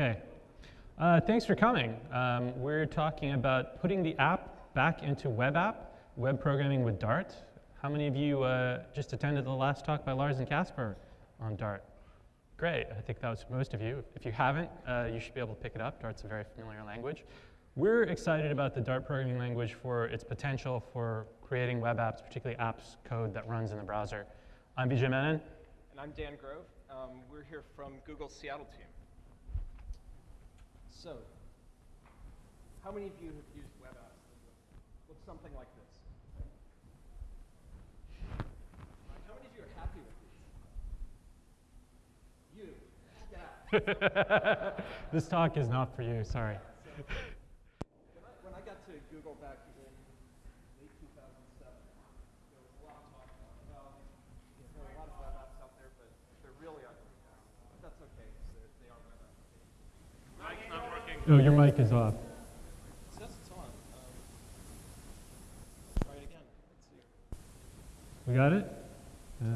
Okay. Uh, thanks for coming. Um, we're talking about putting the app back into web app, web programming with Dart. How many of you uh, just attended the last talk by Lars and Kasper on Dart? Great, I think that was most of you. If you haven't, uh, you should be able to pick it up. Dart's a very familiar language. We're excited about the Dart programming language for its potential for creating web apps, particularly apps code that runs in the browser. I'm Vijay Menon. And I'm Dan Grove. Um, we're here from Google Seattle team. So, how many of you have used web apps that look something like this? How many of you are happy with these? You. Yeah. this talk is not for you, sorry. So, when, I, when I got to Google back in late 2007, there was a lot of talk about, well, you know, there are a lot of web apps out there, but they're really ugly. But that's okay, because they are web applications. Oh, your mic is off. We got it? Yeah.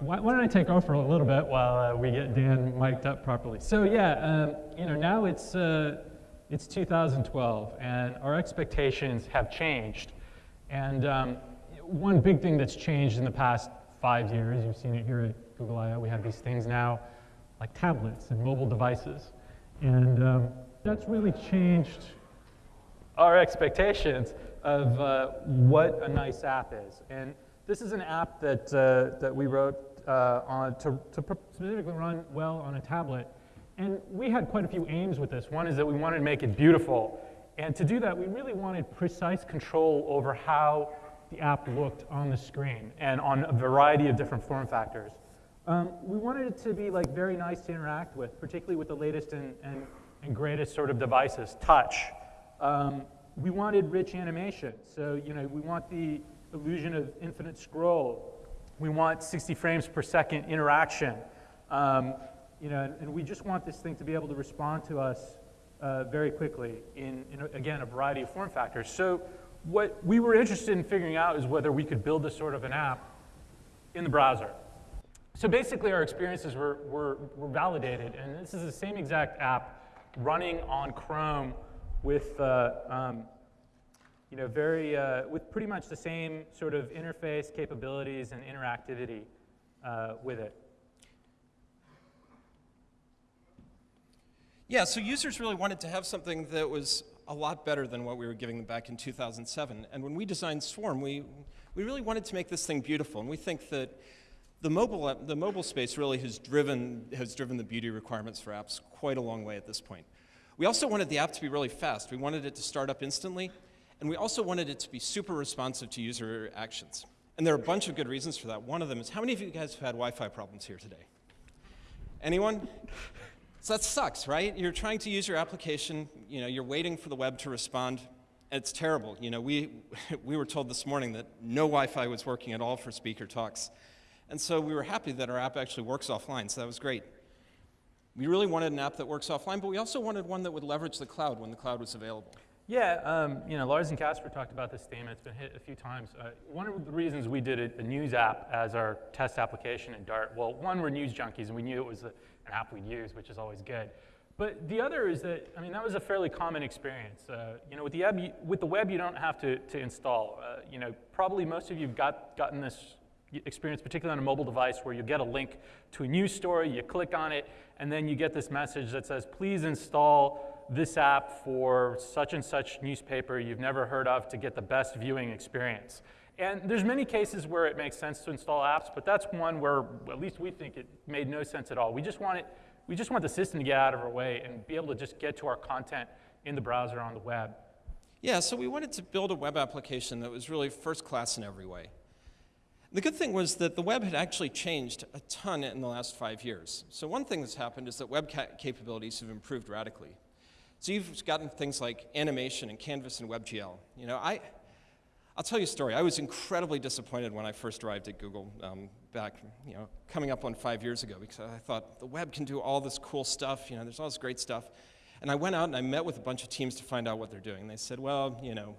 Why, why don't I take over a little bit while uh, we get Dan mic'd up properly? So yeah, um, you know, now it's, uh, it's 2012 and our expectations have changed. And um, one big thing that's changed in the past five years, you've seen it here at Google I.O., we have these things now like tablets and mobile devices. And um, that's really changed our expectations of uh, what a nice app is. And this is an app that, uh, that we wrote uh, on to, to specifically run well on a tablet. And we had quite a few aims with this. One is that we wanted to make it beautiful. And to do that, we really wanted precise control over how the app looked on the screen and on a variety of different form factors. Um, we wanted it to be like very nice to interact with, particularly with the latest and, and, and greatest sort of devices, touch. Um, we wanted rich animation. So, you know, we want the illusion of infinite scroll. We want 60 frames per second interaction. Um, you know, and, and, we just want this thing to be able to respond to us uh, very quickly in, in, again, a variety of form factors. So what we were interested in figuring out is whether we could build this sort of an app in the browser. So basically our experiences were, were, were validated, and this is the same exact app running on Chrome with, uh, um, you know, very, uh, with pretty much the same sort of interface capabilities and interactivity uh, with it. Yeah, so users really wanted to have something that was a lot better than what we were giving them back in 2007. And when we designed Swarm, we, we really wanted to make this thing beautiful. And we think that the mobile, the mobile space really has driven, has driven the beauty requirements for apps quite a long way at this point. We also wanted the app to be really fast. We wanted it to start up instantly. And we also wanted it to be super responsive to user actions. And there are a bunch of good reasons for that. One of them is, how many of you guys have had Wi-Fi problems here today? Anyone? So that sucks, right? You're trying to use your application, you know, you're waiting for the web to respond. It's terrible. You know, we, we were told this morning that no Wi-Fi was working at all for speaker talks. And so we were happy that our app actually works offline, so that was great. We really wanted an app that works offline, but we also wanted one that would leverage the cloud when the cloud was available. Yeah, um, you know, Lars and Kasper talked about this theme, it's been hit a few times. Uh, one of the reasons we did a, news app as our test application in Dart, well, one, we're news junkies, and we knew it was a, an app we'd use, which is always good. But the other is that, I mean, that was a fairly common experience. Uh, you know, with the, web, you, with the web, you don't have to, to install. Uh, you know, probably most of you have got, gotten this experience, particularly on a mobile device, where you get a link to a news story, you click on it, and then you get this message that says, please install this app for such and such newspaper you've never heard of to get the best viewing experience. And there's many cases where it makes sense to install apps, but that's one where at least we think it made no sense at all. We just want it, we just want the system to get out of our way and be able to just get to our content in the browser on the web. Yeah, so we wanted to build a web application that was really first class in every way. The good thing was that the web had actually changed a ton in the last five years. So one thing that's happened is that web ca capabilities have improved radically. So you've gotten things like animation and Canvas and WebGL. You know, I, I'll tell you a story. I was incredibly disappointed when I first arrived at Google um, back, you know, coming up on five years ago because I thought the web can do all this cool stuff. You know, there's all this great stuff. And I went out and I met with a bunch of teams to find out what they're doing. They said, well, you know,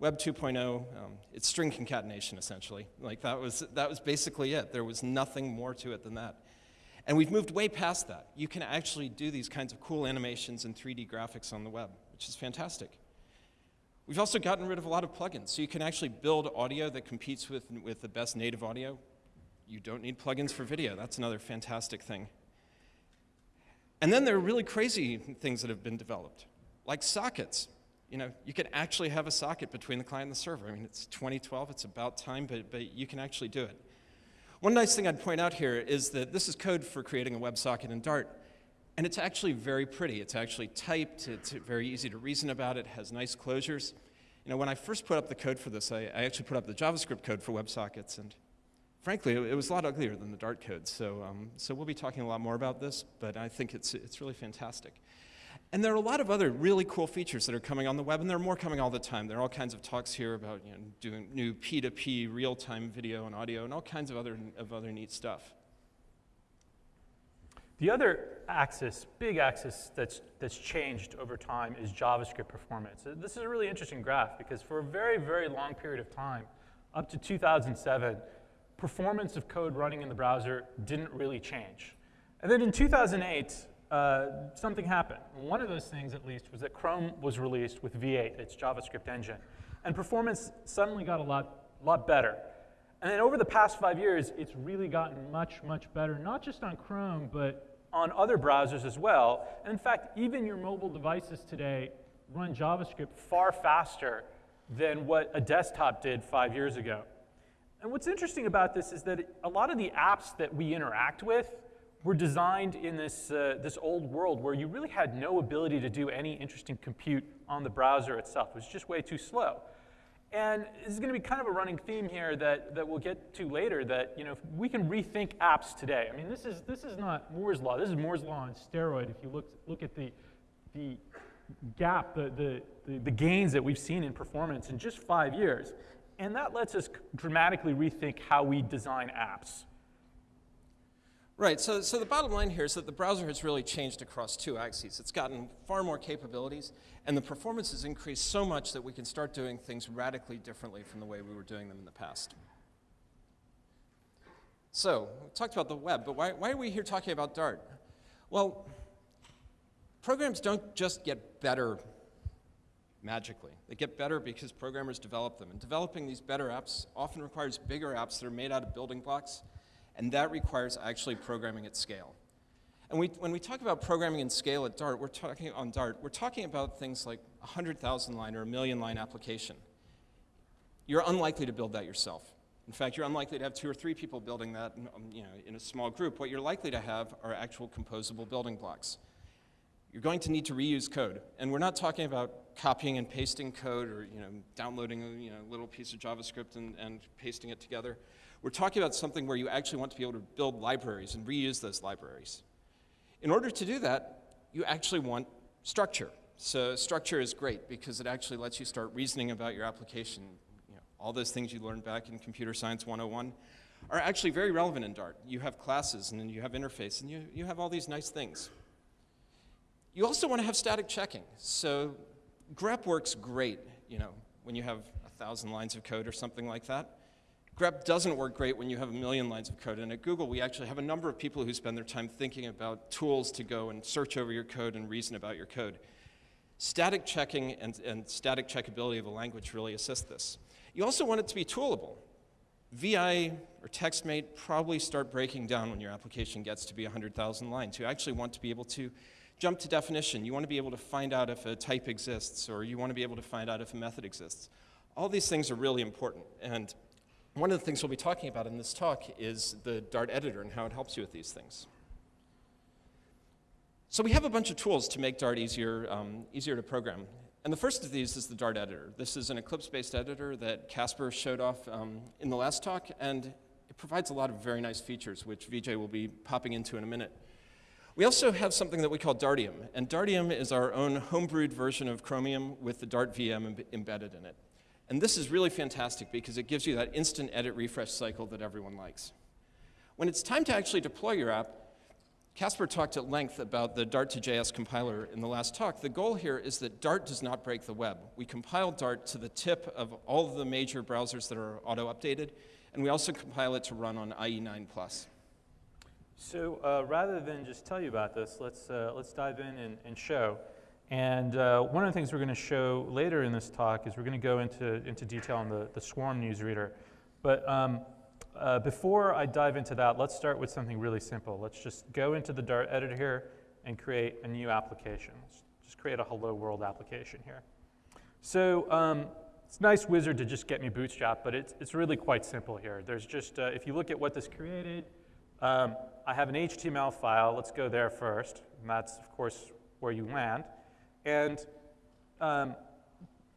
Web 2.0, um, it's string concatenation essentially. Like that was, that was basically it. There was nothing more to it than that. And we've moved way past that. You can actually do these kinds of cool animations and 3D graphics on the web, which is fantastic. We've also gotten rid of a lot of plugins. So you can actually build audio that competes with, with the best native audio. You don't need plugins for video. That's another fantastic thing. And then there are really crazy things that have been developed, like sockets. You know, you can actually have a socket between the client and the server. I mean, it's 2012, it's about time, but, but you can actually do it. One nice thing I'd point out here is that this is code for creating a WebSocket in Dart. And it's actually very pretty. It's actually typed, it's very easy to reason about, it has nice closures. You know, when I first put up the code for this, I, I actually put up the JavaScript code for WebSockets, and frankly, it, was a lot uglier than the Dart code. So, um, so we'll be talking a lot more about this, but I think it's, it's really fantastic. And there are a lot of other really cool features that are coming on the web, and there are more coming all the time. There are all kinds of talks here about you know, doing new P2P real-time video and audio and all kinds of other, of other neat stuff. The other axis, big axis that's, that's changed over time is JavaScript performance. Uh, this is a really interesting graph because for a very, very long period of time, up to 2007, performance of code running in the browser didn't really change. And then in 2008, uh, something happened. One of those things, at least, was that Chrome was released with V8, its JavaScript engine. And performance suddenly got a lot, lot better. And then over the past five years, it's really gotten much, much better, not just on Chrome, but on other browsers as well. And in fact, even your mobile devices today run JavaScript far faster than what a desktop did five years ago. And what's interesting about this is that a lot of the apps that we interact with were designed in this, uh, this old world where you really had no ability to do any interesting compute on the browser itself. It was just way too slow. And this is going to be kind of a running theme here that, that we'll get to later that, you know, we can rethink apps today. I mean, this is, this is not Moore's Law. This is Moore's Law on steroid. If you look, look at the, the gap, the, the, the, the gains that we've seen in performance in just five years. And that lets us dramatically rethink how we design apps. Right, so, so the bottom line here is that the browser has really changed across two axes. It's gotten far more capabilities, and the performance has increased so much that we can start doing things radically differently from the way we were doing them in the past. So, we talked about the web, but why, why are we here talking about Dart? Well, programs don't just get better magically. They get better because programmers develop them, and developing these better apps often requires bigger apps that are made out of building blocks and that requires actually programming at scale. And we, when we talk about programming in scale at Dart, we're talking on Dart, we're talking about things like a 100,000 line or a million line application. You're unlikely to build that yourself. In fact, you're unlikely to have two or three people building that in, um, you know, in a small group. What you're likely to have are actual composable building blocks. You're going to need to reuse code. And we're not talking about copying and pasting code or you know, downloading a you know, little piece of JavaScript and, and pasting it together. We're talking about something where you actually want to be able to build libraries and reuse those libraries. In order to do that, you actually want structure. So structure is great because it actually lets you start reasoning about your application. You know, all those things you learned back in Computer Science 101 are actually very relevant in Dart. You have classes and you have interface and you, you have all these nice things. You also want to have static checking. So grep works great, you know, when you have a thousand lines of code or something like that grep doesn't work great when you have a million lines of code. And at Google, we actually have a number of people who spend their time thinking about tools to go and search over your code and reason about your code. Static checking and, and static checkability of a language really assist this. You also want it to be toolable. VI or TextMate probably start breaking down when your application gets to be 100,000 lines. You actually want to be able to jump to definition. You want to be able to find out if a type exists, or you want to be able to find out if a method exists. All these things are really important. And one of the things we'll be talking about in this talk is the Dart editor and how it helps you with these things. So we have a bunch of tools to make Dart easier, um, easier to program. And the first of these is the Dart editor. This is an Eclipse-based editor that Kasper showed off um, in the last talk, and it provides a lot of very nice features, which Vijay will be popping into in a minute. We also have something that we call Dartium, and Dartium is our own homebrewed version of Chromium with the Dart VM embedded in it. And this is really fantastic because it gives you that instant edit refresh cycle that everyone likes. When it's time to actually deploy your app, Kasper talked at length about the Dart to JS compiler in the last talk. The goal here is that Dart does not break the web. We compile Dart to the tip of all of the major browsers that are auto-updated, and we also compile it to run on IE9+. So uh, rather than just tell you about this, let's, uh, let's dive in and, and show. And uh, one of the things we're going to show later in this talk is we're going to go into, into detail on the, the Swarm newsreader. But um, uh, before I dive into that, let's start with something really simple. Let's just go into the Dart editor here and create a new application. Let's just create a hello world application here. So um, it's a nice wizard to just get me bootstrap, but it's, it's really quite simple here. There's just, uh, if you look at what this created, um, I have an HTML file. Let's go there first. And that's, of course, where you land. And um,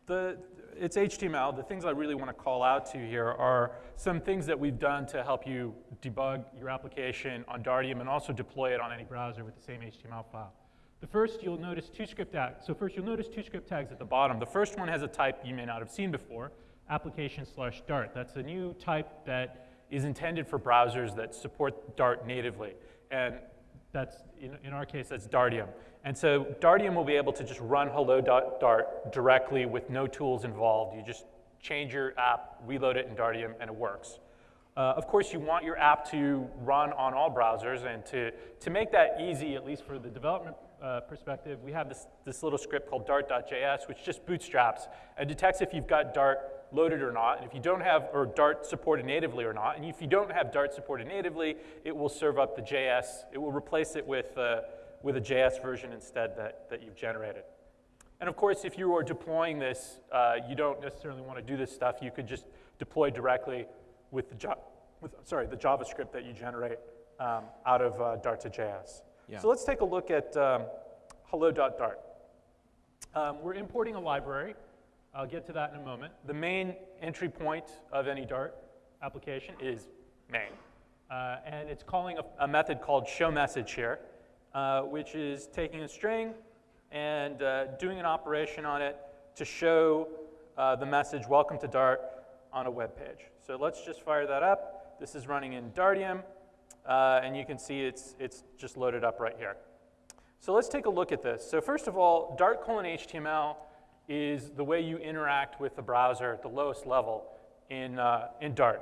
the, it's HTML. The things I really want to call out to you here are some things that we've done to help you debug your application on Dartium and also deploy it on any browser with the same HTML file. The first, you'll notice two script tags. So first, you'll notice two script tags at the bottom. The first one has a type you may not have seen before, application slash Dart. That's a new type that is intended for browsers that support Dart natively. And that's, in, in our case, that's Dartium. And so Dartium will be able to just run hello.dart directly with no tools involved. You just change your app, reload it in Dartium, and it works. Uh, of course, you want your app to run on all browsers, and to, to make that easy, at least for the development uh, perspective, we have this, this little script called dart.js, which just bootstraps and detects if you've got Dart loaded or not, and if you don't have, or Dart supported natively or not, and if you don't have Dart supported natively, it will serve up the JS, it will replace it with, uh, with a JS version instead that, that you've generated. And of course, if you are deploying this, uh, you don't necessarily want to do this stuff. You could just deploy directly with the, with, sorry, the JavaScript that you generate um, out of uh, Dart to JS. Yeah. So let's take a look at um, hello.dart. Um, we're importing a library I'll get to that in a moment. The main entry point of any Dart application is main. Uh, and it's calling a, a, method called showMessage here, uh, which is taking a string and uh, doing an operation on it to show uh, the message, welcome to Dart, on a web page. So let's just fire that up. This is running in Dartium, uh, and you can see it's, it's just loaded up right here. So let's take a look at this. So first of all, Dart colon HTML is the way you interact with the browser at the lowest level in, uh, in Dart.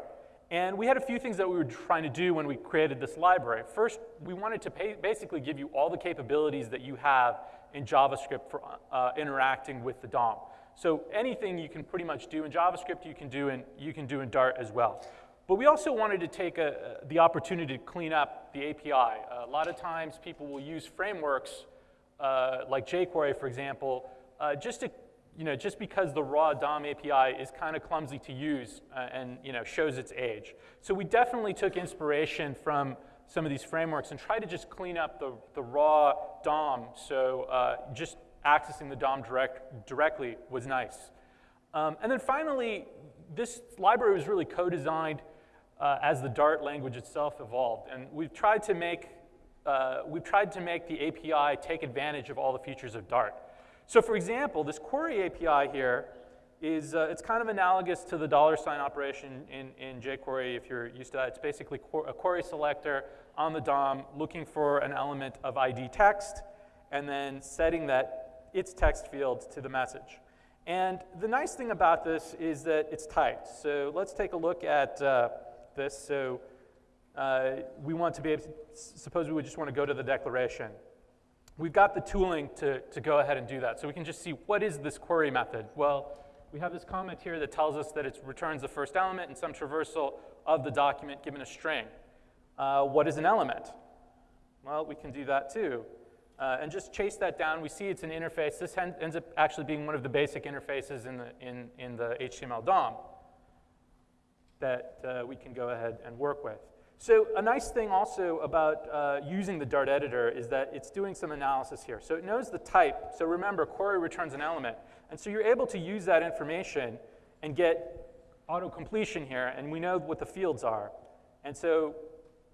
And we had a few things that we were trying to do when we created this library. First, we wanted to pay, basically give you all the capabilities that you have in JavaScript for uh, interacting with the DOM. So anything you can pretty much do in JavaScript, you can do in, you can do in Dart as well. But we also wanted to take a, the opportunity to clean up the API. a lot of times people will use frameworks uh, like jQuery, for example, uh, just to you know, just because the raw DOM API is kind of clumsy to use uh, and you know, shows its age. So we definitely took inspiration from some of these frameworks and tried to just clean up the, the raw DOM so uh, just accessing the DOM direct, directly was nice. Um, and then finally, this library was really co-designed uh, as the Dart language itself evolved. And we've tried to make, uh, we've tried to make the API take advantage of all the features of Dart. So for example, this query API here is, uh, it's kind of analogous to the dollar sign operation in, in jQuery if you're used to that. It's basically a query selector on the DOM looking for an element of ID text and then setting that its text field to the message. And the nice thing about this is that it's typed. So let's take a look at uh, this. So uh, we want to be able to, suppose we would just want to go to the declaration. We've got the tooling to, to go ahead and do that. So we can just see what is this query method? Well, we have this comment here that tells us that it returns the first element in some traversal of the document given a string. Uh, what is an element? Well, we can do that too. Uh, and just chase that down. We see it's an interface. This ends up actually being one of the basic interfaces in the, in, in the HTML DOM that uh, we can go ahead and work with. So a nice thing also about uh, using the Dart editor is that it's doing some analysis here. So it knows the type. So remember, query returns an element. And so you're able to use that information and get auto-completion here, and we know what the fields are. And so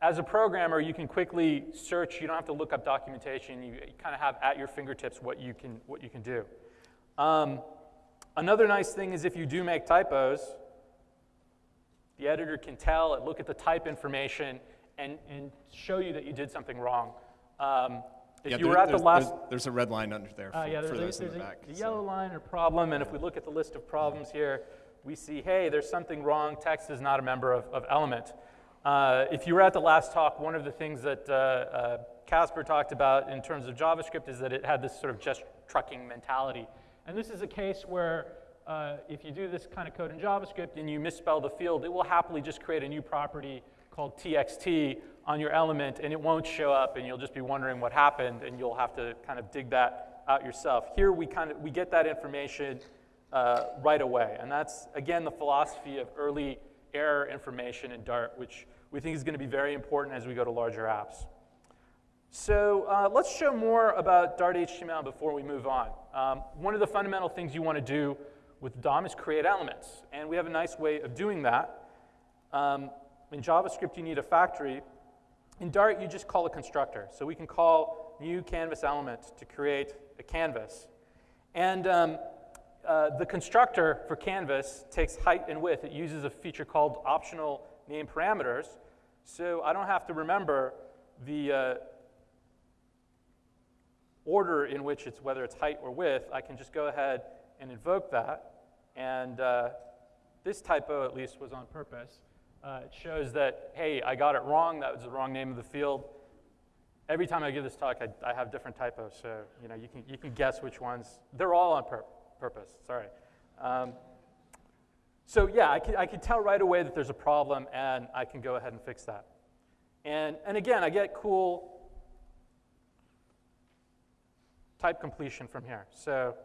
as a programmer, you can quickly search. You don't have to look up documentation. You, you kind of have at your fingertips what you can, what you can do. Um, another nice thing is if you do make typos, the editor can tell, it, look at the type information, and, and show you that you did something wrong Um, if Yeah, you there- were at the last, there's, there's a red line under there for, uh, yeah, for those a, in the a- back. a so- yellow line or problem, and if we look at the list of problems here, we see, hey, there's something wrong. Text is not a member of, of element. Uh, if you were at the last talk, one of the things that uh, uh, Kasper talked about in terms of JavaScript is that it had this sort of just trucking mentality. And this is a case where uh, if you do this kind of code in JavaScript and you misspell the field, it will happily just create a new property called txt on your element, and it won't show up, and you'll just be wondering what happened, and you'll have to kind of dig that out yourself. Here we kind of we get that information uh, right away, and that's again the philosophy of early error information in Dart, which we think is going to be very important as we go to larger apps. So uh, let's show more about Dart HTML before we move on. Um, one of the fundamental things you want to do with DOM is create elements, and we have a nice way of doing that. Um, in JavaScript, you need a factory. In Dart, you just call a constructor. So we can call new canvas element to create a canvas. And um, uh, the constructor for canvas takes height and width. It uses a feature called optional name parameters. So I don't have to remember the uh, order in which it's whether it's height or width. I can just go ahead and invoke that. And uh, this typo, at least, was on purpose. Uh, it shows that, hey, I got it wrong. That was the wrong name of the field. Every time I give this talk, I, I have different typos. So you know, you can, you can guess which ones. They're all on pur purpose. Sorry. Um, so yeah, I can, I can tell right away that there's a problem, and I can go ahead and fix that. And, and again, I get cool type completion from here. So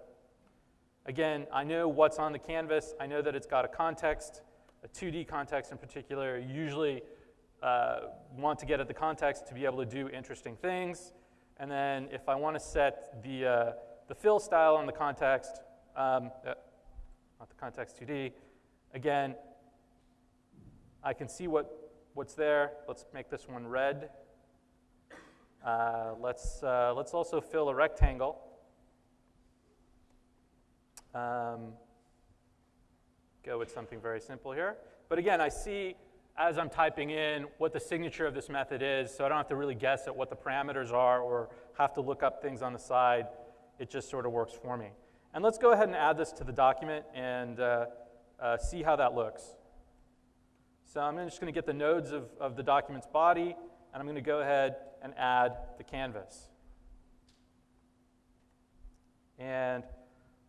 again, I know what's on the canvas. I know that it's got a context, a 2D context in particular. You usually uh, want to get at the context to be able to do interesting things. And then if I want to set the, uh, the fill style on the context, um, uh, not the context 2D, again, I can see what, what's there. Let's make this one red. Uh, let's, uh, let's also fill a rectangle. Um, go with something very simple here. But again, I see as I'm typing in what the signature of this method is, so I don't have to really guess at what the parameters are or have to look up things on the side. It just sort of works for me. And let's go ahead and add this to the document and uh, uh, see how that looks. So I'm just going to get the nodes of, of the document's body, and I'm going to go ahead and add the canvas. And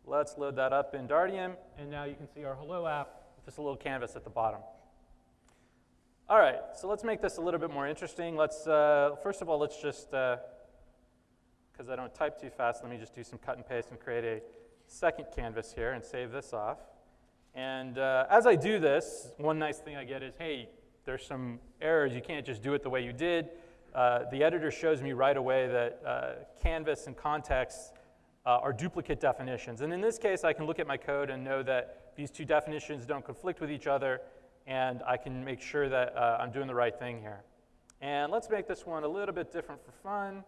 let's load that up in Dartium, and now you can see our Hello app with this little canvas at the bottom. All right, so let's make this a little bit more interesting. Let's, uh, first of all, let's just, because uh, I don't type too fast, let me just do some cut and paste and create a second canvas here and save this off. And uh, as I do this, one nice thing I get is, hey, there's some errors. You can't just do it the way you did. Uh, the editor shows me right away that uh, canvas and context uh, are duplicate definitions. And in this case, I can look at my code and know that these two definitions don't conflict with each other, and I can make sure that uh, I'm doing the right thing here. And let's make this one a little bit different for fun.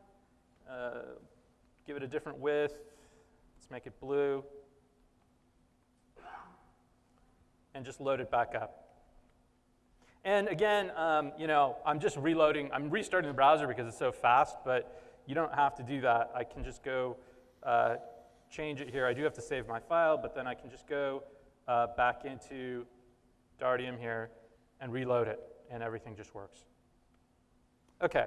Uh, give it a different width. Let's make it blue. And just load it back up. And again, um, you know, I'm just reloading, I'm restarting the browser because it's so fast, but you don't have to do that. I can just go uh, change it here. I do have to save my file, but then I can just go uh, back into Dartium here and reload it, and everything just works. Okay,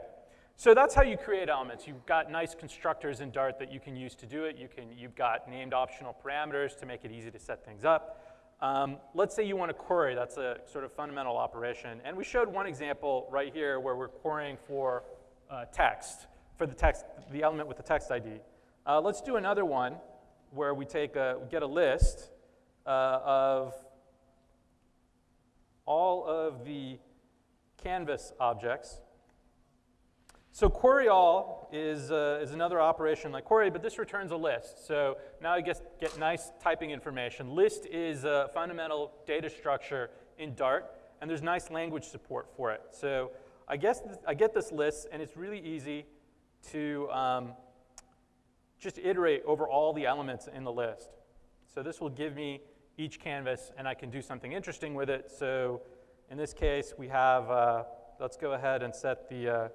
so that's how you create elements. You've got nice constructors in Dart that you can use to do it. You can, you've got named optional parameters to make it easy to set things up. Um, let's say you want to query. That's a sort of fundamental operation. And we showed one example right here where we're querying for uh, text, for the text, the element with the text ID. Uh, let's do another one where we take a, get a list uh, of all of the canvas objects. So query all is, uh, is another operation like query, but this returns a list. So now I get, get nice typing information. List is a fundamental data structure in Dart, and there's nice language support for it. So I, guess I get this list, and it's really easy to um, just iterate over all the elements in the list. So this will give me each canvas, and I can do something interesting with it. So in this case, we have, uh, let's go ahead and set the uh,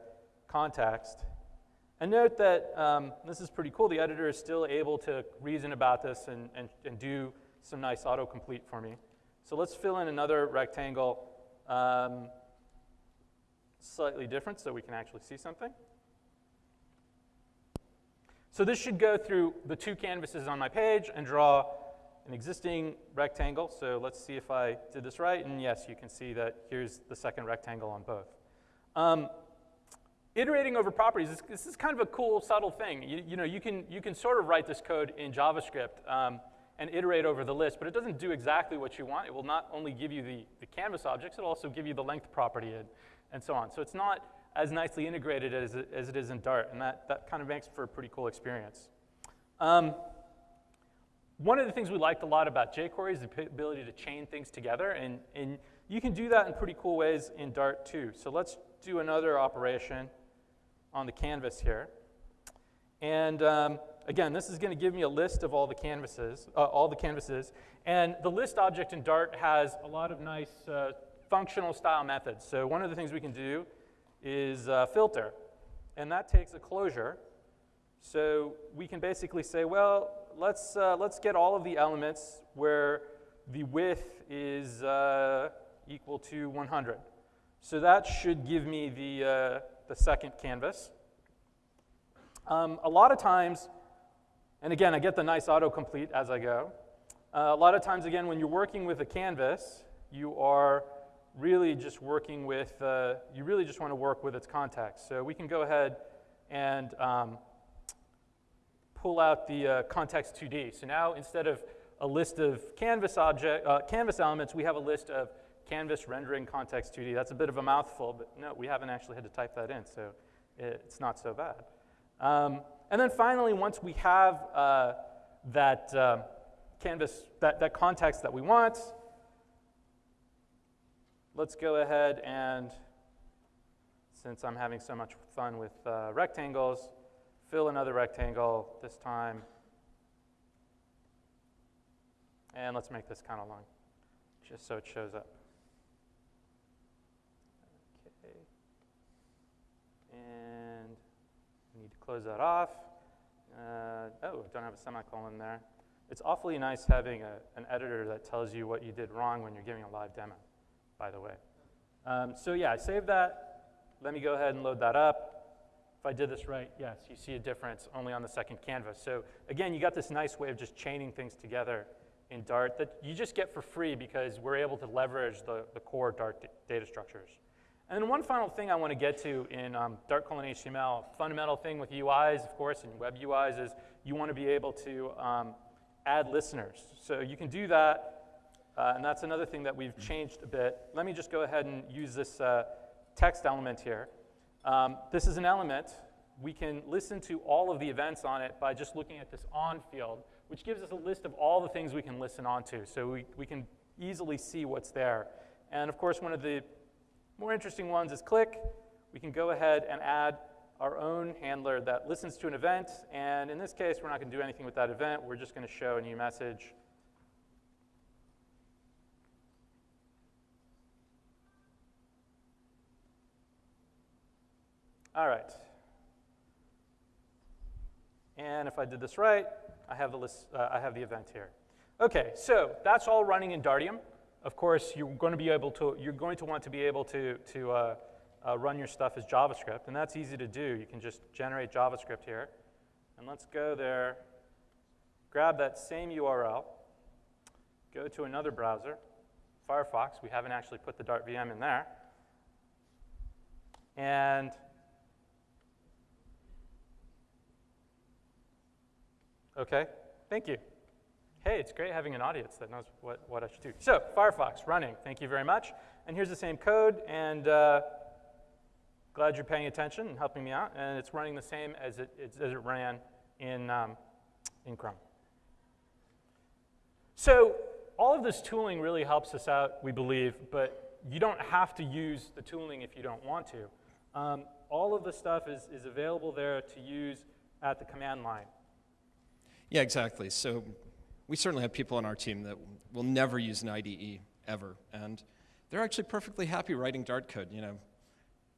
context. And note that um, this is pretty cool. The editor is still able to reason about this and, and, and do some nice autocomplete for me. So let's fill in another rectangle um, slightly different so we can actually see something. So this should go through the two canvases on my page and draw an existing rectangle. So let's see if I did this right. And yes, you can see that here's the second rectangle on both. Um, iterating over properties, this, this, is kind of a cool, subtle thing. You, you, know, you can, you can sort of write this code in JavaScript um, and iterate over the list, but it doesn't do exactly what you want. It will not only give you the, the canvas objects, it'll also give you the length property and, and so on. So it's not as nicely integrated as it, as it is in Dart, and that, that kind of makes for a pretty cool experience. Um, one of the things we liked a lot about jQuery is the ability to chain things together, and, and you can do that in pretty cool ways in Dart too. So let's do another operation on the canvas here. And um, again, this is going to give me a list of all the canvases, uh, all the canvases. And the list object in Dart has a lot of nice uh, functional style methods. So one of the things we can do is uh, filter. And that takes a closure. So we can basically say, well, let's, uh, let's get all of the elements where the width is uh, equal to 100. So that should give me the, uh, the second canvas. Um, a lot of times, and again, I get the nice autocomplete as I go. Uh, a lot of times, again, when you're working with a canvas, you are really just working with, uh, you really just want to work with its context. So we can go ahead and um, pull out the uh, context 2D. So now instead of a list of canvas object, uh, canvas elements, we have a list of canvas rendering context 2D. That's a bit of a mouthful, but no, we haven't actually had to type that in, so it's not so bad. Um, and then finally, once we have uh, that uh, canvas, that, that context that we want, let's go ahead and, since I'm having so much fun with uh, rectangles, fill another rectangle this time. And let's make this kind of long, just so it shows up. Okay. And we need to close that off. Uh, oh, don't have a semicolon there. It's awfully nice having a, an editor that tells you what you did wrong when you're giving a live demo by the way. Um, so yeah, I saved that. Let me go ahead and load that up. If I did this right, yes, you see a difference only on the second canvas. So again, you got this nice way of just chaining things together in Dart that you just get for free because we're able to leverage the, the core Dart data structures. And then one final thing I want to get to in um, Dart colon HTML, fundamental thing with UIs, of course, and web UIs is you want to be able to um, add listeners. So you can do that uh, and that's another thing that we've changed a bit. Let me just go ahead and use this uh, text element here. Um, this is an element. We can listen to all of the events on it by just looking at this on field, which gives us a list of all the things we can listen on to. So we, we can easily see what's there. And of course, one of the more interesting ones is click. We can go ahead and add our own handler that listens to an event. And in this case, we're not going to do anything with that event. We're just going to show a new message All right. And if I did this right, I have the, list, uh, I have the event here. Okay, so that's all running in Dartium. Of course, you're going to be able to, you're going to want to be able to, to uh, uh, run your stuff as JavaScript, and that's easy to do. You can just generate JavaScript here. And let's go there, grab that same URL, go to another browser, Firefox. We haven't actually put the Dart VM in there. And Okay, thank you. Hey, it's great having an audience that knows what, what I should do. So, Firefox running, thank you very much. And here's the same code, and uh, glad you're paying attention and helping me out. And it's running the same as it, as it ran in, um, in Chrome. So, all of this tooling really helps us out, we believe, but you don't have to use the tooling if you don't want to. Um, all of the stuff is, is available there to use at the command line. Yeah, exactly. So we certainly have people on our team that will never use an IDE ever, and they're actually perfectly happy writing Dart code. You know,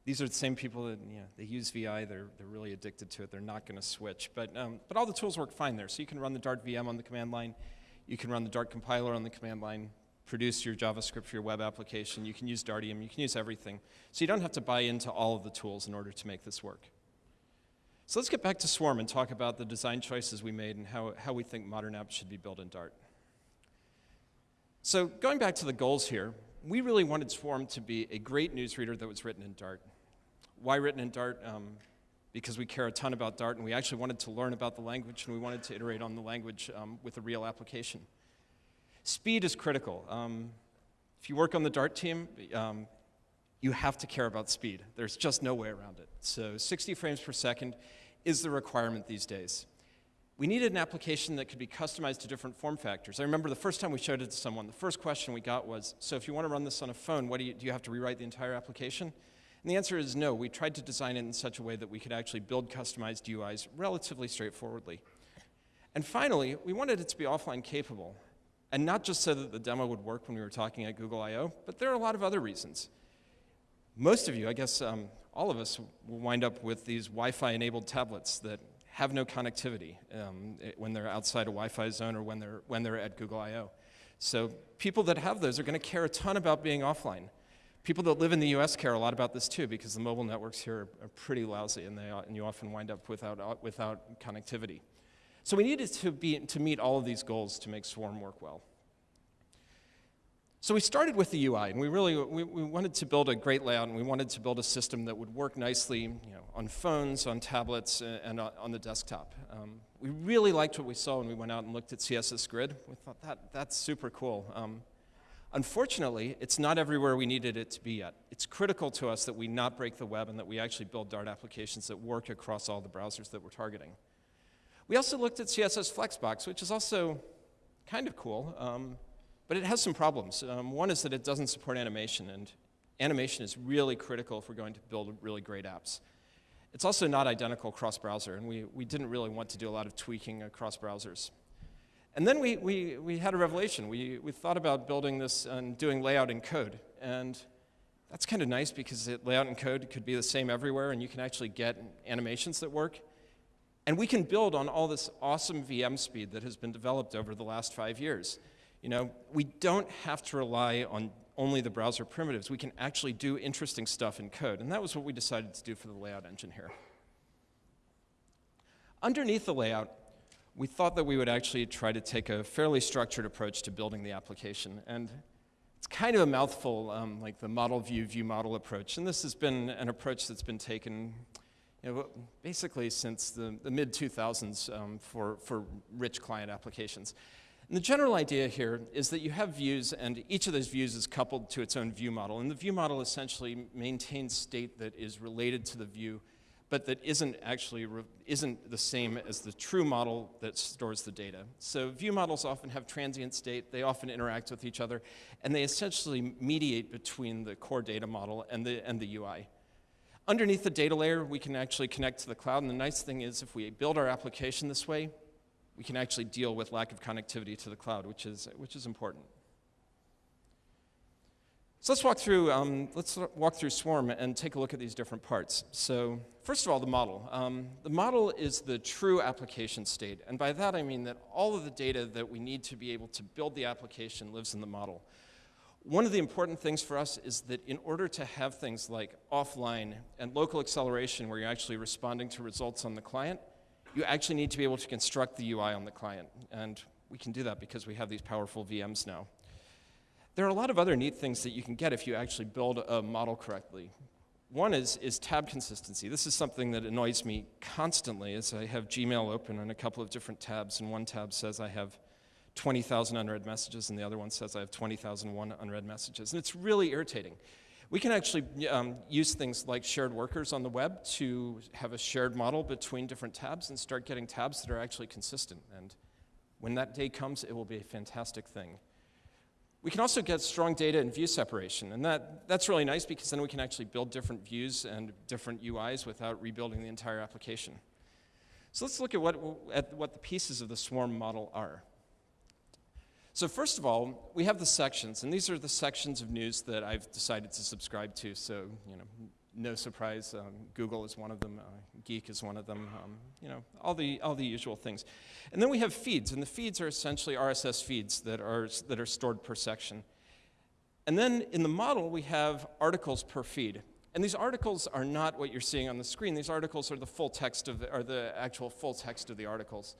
these are the same people that you know, they use VI. They're, they're really addicted to it. They're not going to switch. But, um, but all the tools work fine there. So you can run the Dart VM on the command line. You can run the Dart compiler on the command line, produce your JavaScript for your web application. You can use Dartium. You can use everything. So you don't have to buy into all of the tools in order to make this work. So let's get back to Swarm and talk about the design choices we made and how, how we think modern apps should be built in Dart. So going back to the goals here, we really wanted Swarm to be a great newsreader that was written in Dart. Why written in Dart? Um, because we care a ton about Dart and we actually wanted to learn about the language and we wanted to iterate on the language um, with a real application. Speed is critical. Um, if you work on the Dart team, um, you have to care about speed. There's just no way around it. So 60 frames per second is the requirement these days. We needed an application that could be customized to different form factors. I remember the first time we showed it to someone, the first question we got was, so if you want to run this on a phone, what do, you, do you have to rewrite the entire application? And the answer is no. We tried to design it in such a way that we could actually build customized UIs relatively straightforwardly. And finally, we wanted it to be offline capable. And not just so that the demo would work when we were talking at Google I.O., but there are a lot of other reasons. Most of you, I guess um, all of us, will wind up with these Wi-Fi enabled tablets that have no connectivity um, when they're outside a Wi-Fi zone or when they're, when they're at Google I.O. So people that have those are going to care a ton about being offline. People that live in the US care a lot about this too because the mobile networks here are, are pretty lousy and, they, and you often wind up without, uh, without connectivity. So we needed to, be, to meet all of these goals to make Swarm work well. So we started with the UI, and we really we, we, wanted to build a great layout, and we wanted to build a system that would work nicely, you know, on phones, on tablets, and on the desktop. Um, we really liked what we saw when we went out and looked at CSS Grid. We thought that that's super cool. Um, unfortunately, it's not everywhere we needed it to be yet. It's critical to us that we not break the web and that we actually build Dart applications that work across all the browsers that we're targeting. We also looked at CSS Flexbox, which is also kind of cool. Um, but it has some problems. Um, one is that it doesn't support animation, and animation is really critical if we're going to build really great apps. It's also not identical cross-browser, and we, we didn't really want to do a lot of tweaking across browsers. And then we, we, we had a revelation. We, we thought about building this and doing layout in code. And that's kind of nice because it, layout in code could be the same everywhere, and you can actually get animations that work. And we can build on all this awesome VM speed that has been developed over the last five years. You know, we don't have to rely on only the browser primitives. We can actually do interesting stuff in code. And that was what we decided to do for the layout engine here. Underneath the layout, we thought that we would actually try to take a fairly structured approach to building the application. And it's kind of a mouthful, um, like the model view, view model approach. And this has been an approach that's been taken you know, basically since the, the mid-2000s um, for, for rich client applications. And the general idea here is that you have views, and each of those views is coupled to its own view model. And the view model essentially maintains state that is related to the view, but that isn't actually isn't the same as the true model that stores the data. So view models often have transient state. They often interact with each other, and they essentially mediate between the core data model and the and the UI. Underneath the data layer, we can actually connect to the cloud. And the nice thing is, if we build our application this way, we can actually deal with lack of connectivity to the cloud, which is, which is important. So let's walk through, um, let's walk through Swarm and take a look at these different parts. So first of all, the model. Um, the model is the true application state. And by that I mean that all of the data that we need to be able to build the application lives in the model. One of the important things for us is that in order to have things like offline and local acceleration where you're actually responding to results on the client, you actually need to be able to construct the UI on the client. And we can do that because we have these powerful VMs now. There are a lot of other neat things that you can get if you actually build a model correctly. One is, is tab consistency. This is something that annoys me constantly as I have Gmail open on a couple of different tabs, and one tab says I have 20,000 unread messages, and the other one says I have 20,001 unread messages. And it's really irritating. We can actually um, use things like shared workers on the web to have a shared model between different tabs and start getting tabs that are actually consistent. And when that day comes, it will be a fantastic thing. We can also get strong data and view separation, and that, that's really nice because then we can actually build different views and different UIs without rebuilding the entire application. So let's look at what, at what the pieces of the swarm model are. So first of all, we have the sections, and these are the sections of news that I've decided to subscribe to. So, you know, no surprise, um, Google is one of them, uh, Geek is one of them, um, you know, all the, all the usual things. And then we have feeds, and the feeds are essentially RSS feeds that are, that are stored per section. And then in the model, we have articles per feed. And these articles are not what you're seeing on the screen. These articles are the full text of the, are the actual full text of the articles.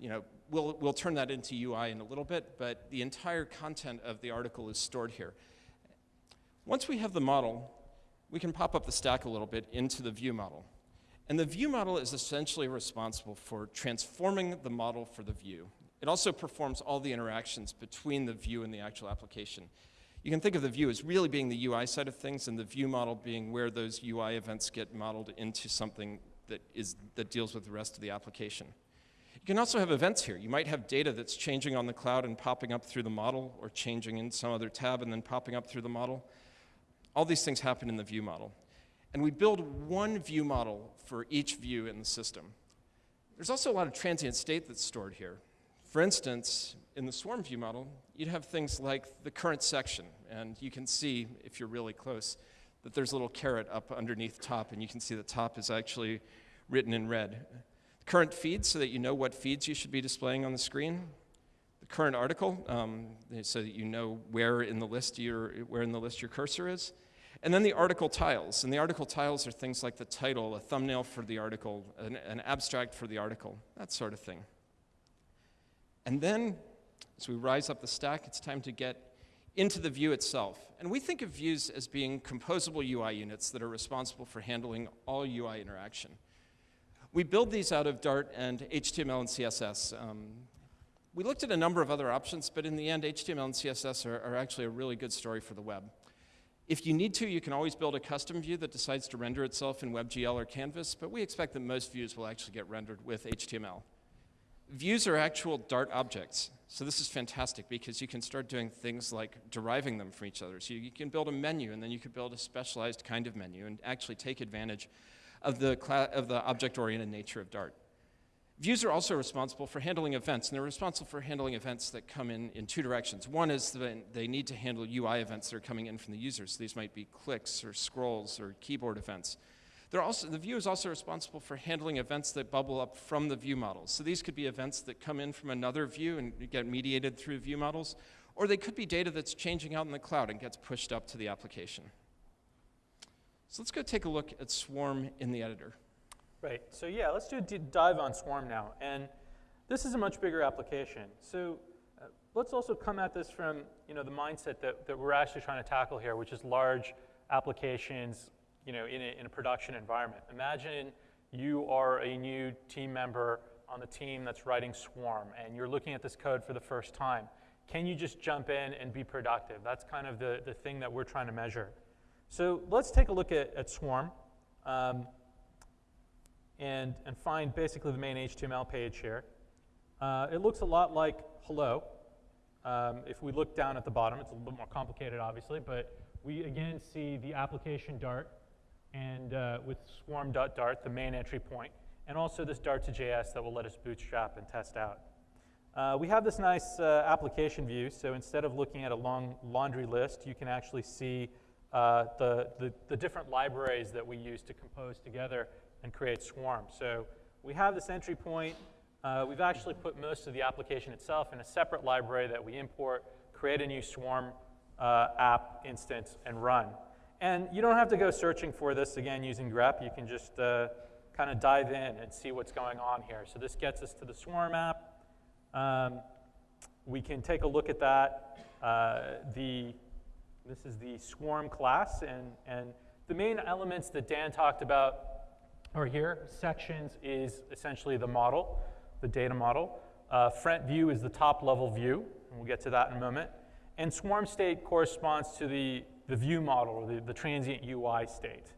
You know, we'll, we'll turn that into UI in a little bit, but the entire content of the article is stored here. Once we have the model, we can pop up the stack a little bit into the view model. And the view model is essentially responsible for transforming the model for the view. It also performs all the interactions between the view and the actual application. You can think of the view as really being the UI side of things and the view model being where those UI events get modeled into something that, is, that deals with the rest of the application. You can also have events here. You might have data that's changing on the cloud and popping up through the model or changing in some other tab and then popping up through the model. All these things happen in the view model. And we build one view model for each view in the system. There's also a lot of transient state that's stored here. For instance, in the swarm view model, you'd have things like the current section, and you can see, if you're really close, that there's a little caret up underneath top, and you can see the top is actually written in red. Current feeds, so that you know what feeds you should be displaying on the screen. The current article, um, so that you know where in the list your, where in the list your cursor is. And then the article tiles. And the article tiles are things like the title, a thumbnail for the article, an, an abstract for the article, that sort of thing. And then, as we rise up the stack, it's time to get into the view itself. And we think of views as being composable UI units that are responsible for handling all UI interaction. We build these out of Dart and HTML and CSS. Um, we looked at a number of other options, but in the end, HTML and CSS are, are actually a really good story for the web. If you need to, you can always build a custom view that decides to render itself in WebGL or Canvas, but we expect that most views will actually get rendered with HTML. Views are actual Dart objects, so this is fantastic because you can start doing things like deriving them from each other. So you, can build a menu, and then you could build a specialized kind of menu and actually take advantage of the, of the object-oriented nature of Dart. Views are also responsible for handling events, and they're responsible for handling events that come in in two directions. One is that they need to handle UI events that are coming in from the users. These might be clicks or scrolls or keyboard events. They're also, the view is also responsible for handling events that bubble up from the view models. So these could be events that come in from another view and get mediated through view models, or they could be data that's changing out in the cloud and gets pushed up to the application. So let's go take a look at Swarm in the editor. Right, so yeah, let's do a dive on Swarm now. And this is a much bigger application. So uh, let's also come at this from you know, the mindset that, that we're actually trying to tackle here, which is large applications you know, in, a, in a production environment. Imagine you are a new team member on the team that's writing Swarm, and you're looking at this code for the first time. Can you just jump in and be productive? That's kind of the, the thing that we're trying to measure. So let's take a look at, at Swarm. Um, and, and find basically the main HTML page here. Uh, it looks a lot like hello. Um, if we look down at the bottom, it's a little bit more complicated, obviously, but we again see the application Dart and uh, with swarm.dart, the main entry point, and also this Dart to JS that will let us bootstrap and test out. Uh, we have this nice uh, application view, so instead of looking at a long laundry list, you can actually see uh, the, the, the different libraries that we use to compose together and create Swarm. So we have this entry point. Uh, we've actually put most of the application itself in a separate library that we import, create a new Swarm uh, app instance, and run. And you don't have to go searching for this again using grep. You can just uh, kind of dive in and see what's going on here. So this gets us to the Swarm app. Um, we can take a look at that. Uh, the, this is the Swarm class, and, and the main elements that Dan talked about are here, sections is essentially the model, the data model. Uh, front view is the top level view, and we'll get to that in a moment. And swarm state corresponds to the, the view model, or the, the transient UI state.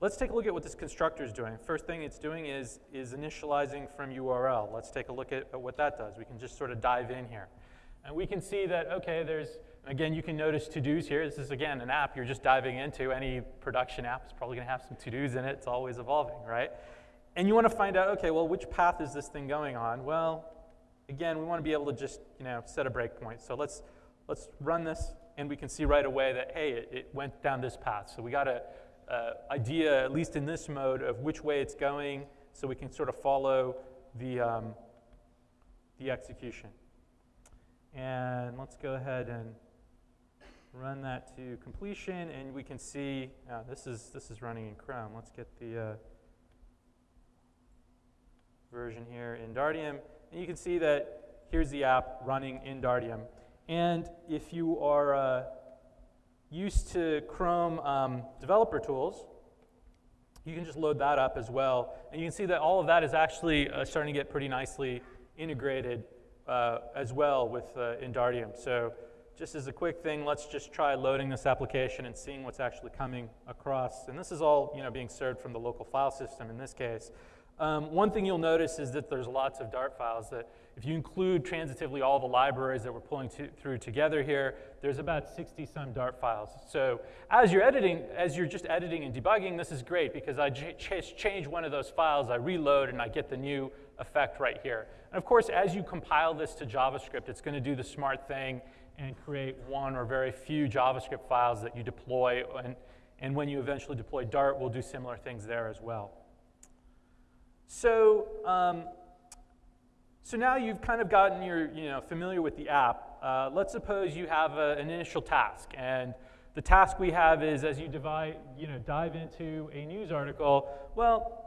Let's take a look at what this constructor is doing. First thing it's doing is, is initializing from URL. Let's take a look at, at what that does. We can just sort of dive in here. And we can see that, okay, there's Again, you can notice to-dos here. This is, again, an app you're just diving into. Any production app is probably going to have some to-dos in it. It's always evolving, right? And you want to find out, okay, well, which path is this thing going on? Well, again, we want to be able to just, you know, set a breakpoint. So let's, let's run this, and we can see right away that, hey, it, it went down this path. So we got a, uh, idea, at least in this mode, of which way it's going so we can sort of follow the, um, the execution. And let's go ahead and run that to completion, and we can see, uh, this, is, this is running in Chrome. Let's get the uh, version here in Dartium. And you can see that here's the app running in Dartium. And if you are uh, used to Chrome um, developer tools, you can just load that up as well. And you can see that all of that is actually uh, starting to get pretty nicely integrated uh, as well with uh, in Dartium. So just as a quick thing, let's just try loading this application and seeing what's actually coming across. And this is all you know, being served from the local file system in this case. Um, one thing you'll notice is that there's lots of Dart files that if you include transitively all the libraries that we're pulling to, through together here, there's about 60 some Dart files. So as you're editing, as you're just editing and debugging, this is great because I ch change one of those files, I reload, and I get the new effect right here. And of course, as you compile this to JavaScript, it's going to do the smart thing and create one or very few JavaScript files that you deploy. And, and when you eventually deploy Dart, we'll do similar things there as well. So, um, so now you've kind of gotten your, you know, familiar with the app. Uh, let's suppose you have a, an initial task, and the task we have is as you divide, you know, dive into a news article, well,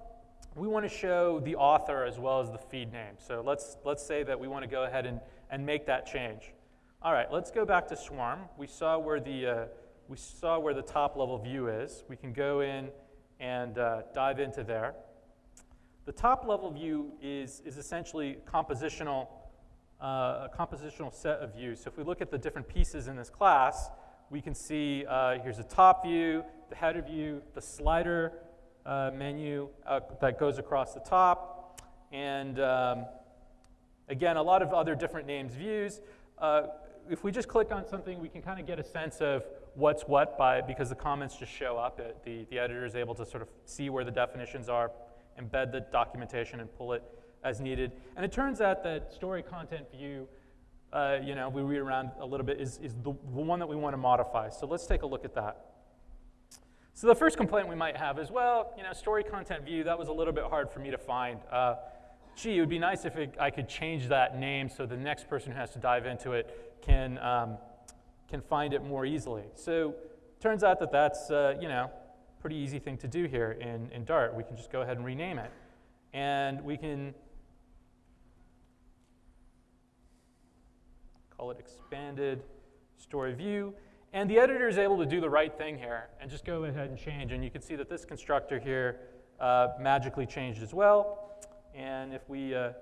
we want to show the author as well as the feed name. So let's, let's say that we want to go ahead and, and make that change. All right, let's go back to Swarm. We saw where the, uh, we saw where the top level view is. We can go in and uh, dive into there. The top level view is, is essentially compositional, uh, a compositional set of views. So if we look at the different pieces in this class, we can see uh, here's a top view, the header view, the slider uh, menu uh, that goes across the top, and um, again, a lot of other different names views. Uh, if we just click on something, we can kind of get a sense of what's what by because the comments just show up. It, the, the editor is able to sort of see where the definitions are, embed the documentation and pull it as needed. And it turns out that story content view, uh, you know, we read around a little bit, is, is the, the one that we want to modify. So let's take a look at that. So the first complaint we might have is, well, you know, story content view, that was a little bit hard for me to find. Uh, gee, it would be nice if it, I could change that name so the next person who has to dive into it can, um, can find it more easily. So turns out that that's, uh, you know, pretty easy thing to do here in, in Dart. We can just go ahead and rename it. And we can call it expanded story view. And the editor is able to do the right thing here and just go ahead and change. And you can see that this constructor here uh, magically changed as well. And if we uh,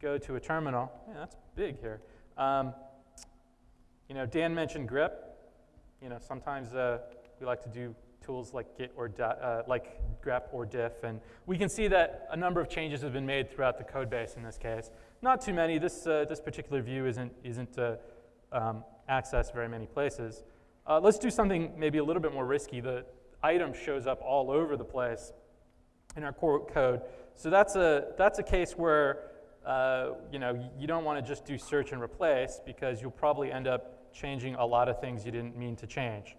go to a terminal, that's big here. Um, you know, Dan mentioned grep. You know, sometimes uh, we like to do tools like Git or uh, like grep or diff, and we can see that a number of changes have been made throughout the code base in this case. Not too many. This, uh, this particular view isn't, isn't uh, um, accessed very many places. Uh, let's do something maybe a little bit more risky. The item shows up all over the place in our core code. So that's a, that's a case where uh, you, know, you don't want to just do search and replace because you'll probably end up changing a lot of things you didn't mean to change.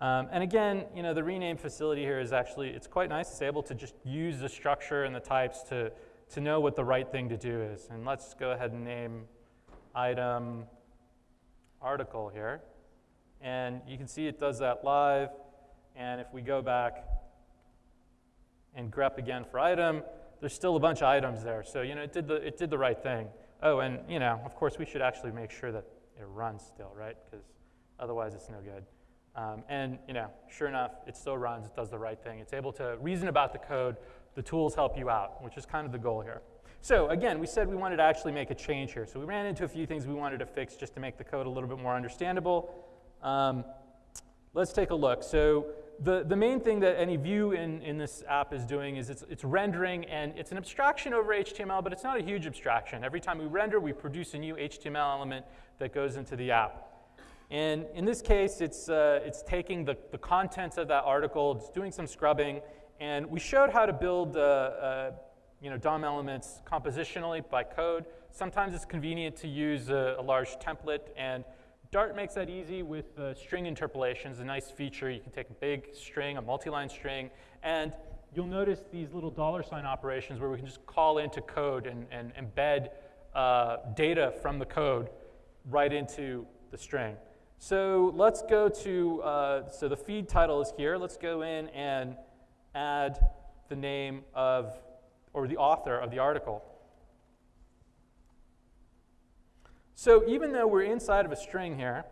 Um, and again, you know, the rename facility here is actually, it's quite nice. It's able to just use the structure and the types to, to know what the right thing to do is. And let's go ahead and name item article here. And you can see it does that live. And if we go back and grep again for item, there's still a bunch of items there. So, you know, it did the, it did the right thing. Oh, and, you know, of course, we should actually make sure that it runs still, right? Because otherwise it's no good. Um, and you know, sure enough, it still runs, it does the right thing. It's able to reason about the code. The tools help you out, which is kind of the goal here. So again, we said we wanted to actually make a change here. So we ran into a few things we wanted to fix just to make the code a little bit more understandable. Um, let's take a look. So the, the main thing that any view in, in this app is doing is it's, it's rendering, and it's an abstraction over HTML, but it's not a huge abstraction. Every time we render, we produce a new HTML element that goes into the app. And in this case, it's, uh, it's taking the, the contents of that article, it's doing some scrubbing, and we showed how to build uh, uh, you know, DOM elements compositionally by code. Sometimes it's convenient to use a, a, large template and Dart makes that easy with uh, string interpolations, a nice feature. You can take a big string, a multi-line string, and you'll notice these little dollar sign operations where we can just call into code and, and embed uh, data from the code right into the string. So let's go to, uh, so the feed title is here. Let's go in and add the name of, or the author of the article. So even though we're inside of a string here,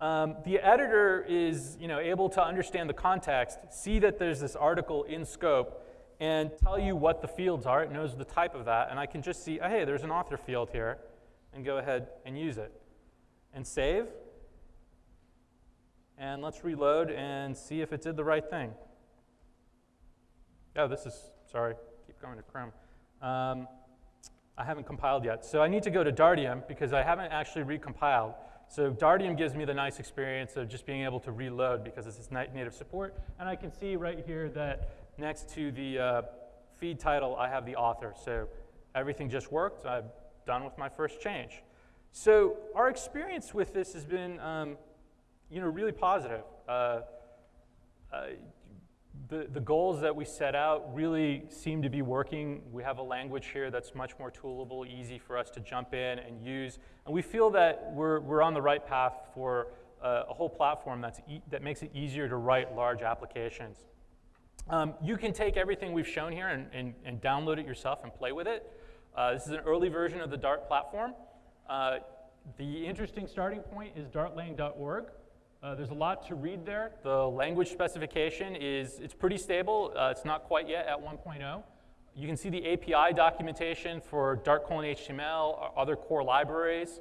um, the editor is you know, able to understand the context, see that there's this article in scope, and tell you what the fields are. It knows the type of that, and I can just see, oh, hey, there's an author field here, and go ahead and use it. And save. And let's reload and see if it did the right thing. Oh, this is, sorry, keep going to Chrome. Um, I haven't compiled yet. So I need to go to Dartium because I haven't actually recompiled. So Dartium gives me the nice experience of just being able to reload because it's native support. And I can see right here that next to the uh, feed title, I have the author. So everything just worked. I'm done with my first change. So our experience with this has been, um, you know, really positive. Uh, uh, the, the goals that we set out really seem to be working. We have a language here that's much more toolable, easy for us to jump in and use. And we feel that we're, we're on the right path for a, a whole platform that's e that makes it easier to write large applications. Um, you can take everything we've shown here and, and, and download it yourself and play with it. Uh, this is an early version of the Dart platform. Uh, the interesting starting point is dartlang.org. Uh, there's a lot to read there. The language specification is it's pretty stable. Uh, it's not quite yet at 1.0. You can see the API documentation for Dart colon HTML or other core libraries.